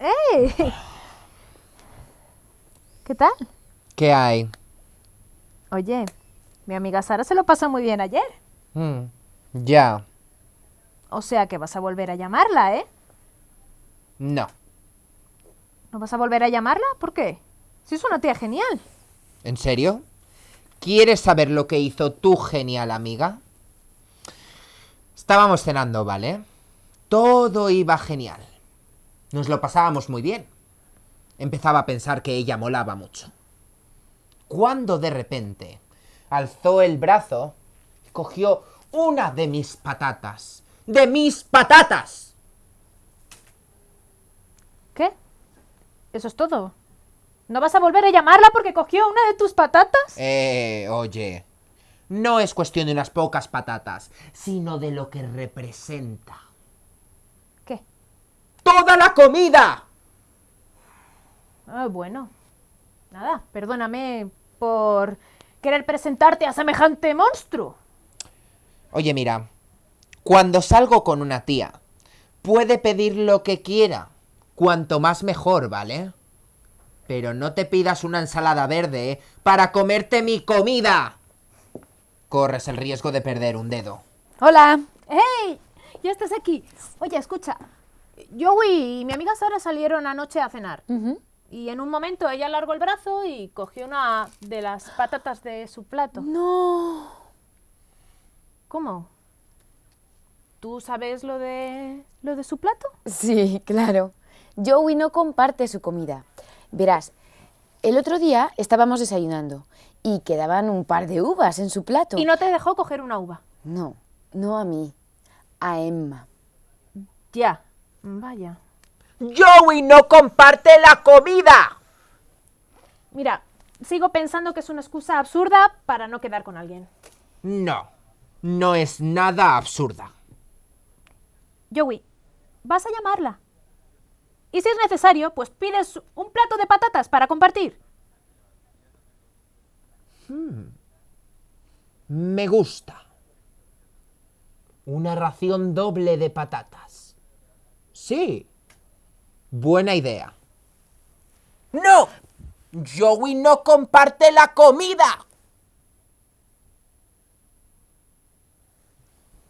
¡Ey! ¿Qué tal? ¿Qué hay? Oye, mi amiga Sara se lo pasó muy bien ayer. Mm, ya. O sea que vas a volver a llamarla, ¿eh? No. ¿No vas a volver a llamarla? ¿Por qué? Si es una tía genial. ¿En serio? ¿Quieres saber lo que hizo tu genial amiga? Estábamos cenando, ¿vale? Todo iba genial. Nos lo pasábamos muy bien. Empezaba a pensar que ella molaba mucho. Cuando de repente alzó el brazo y cogió una de mis patatas. ¡De mis patatas! ¿Qué? ¿Eso es todo? ¿No vas a volver a llamarla porque cogió una de tus patatas? Eh, oye. No es cuestión de unas pocas patatas, sino de lo que representa. ¡Toda la comida! Ah, bueno. Nada, perdóname por querer presentarte a semejante monstruo. Oye, mira, cuando salgo con una tía, puede pedir lo que quiera. Cuanto más mejor, ¿vale? Pero no te pidas una ensalada verde ¿eh? para comerte mi comida. Corres el riesgo de perder un dedo. Hola. ¡Hey! Ya estás aquí. Oye, escucha. Joey y mi amiga Sara salieron anoche a cenar. Y en un momento ella alargó el brazo y cogió una de las patatas de su plato. No. ¿Cómo? ¿Tú sabes lo de lo de su plato? Sí, claro. Joey no comparte su comida. Verás, el otro día estábamos desayunando y quedaban un par de uvas en su plato. Y no te dejó coger una uva. No, no a mí, a Emma. Ya. Vaya. Joey no comparte la comida. Mira, sigo pensando que es una excusa absurda para no quedar con alguien. No, no es nada absurda. Joey, vas a llamarla. Y si es necesario, pues pides un plato de patatas para compartir. Me gusta. Una ración doble de patatas. Sí. Buena idea. ¡No! Joey no comparte la comida.